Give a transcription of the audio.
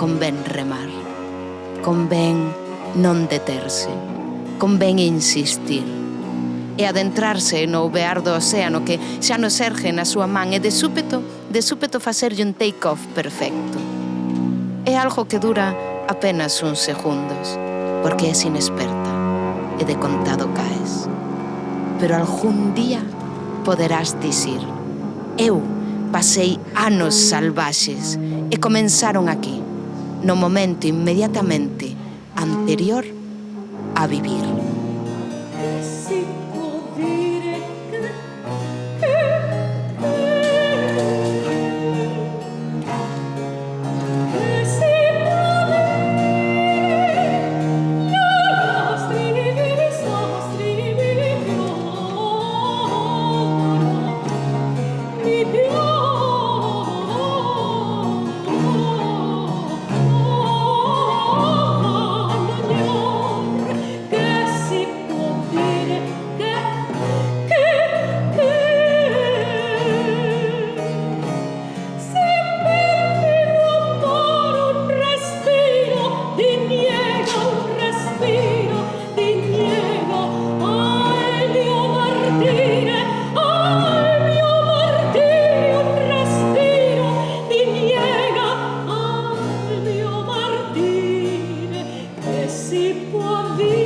convén remar, convén non deterse, convén insistir e adentrarse no ouvear do océano que xa nos erge na súa man e de súpeto, de súpeto facerlle un take-off perfecto. É algo que dura apenas uns segundos, porque é inexperta e de contado caes. Pero algún día poderás dicir, eu pasei anos salvaxes e comenzaron aquí no momento inmediatamente anterior a vivir. se por vir.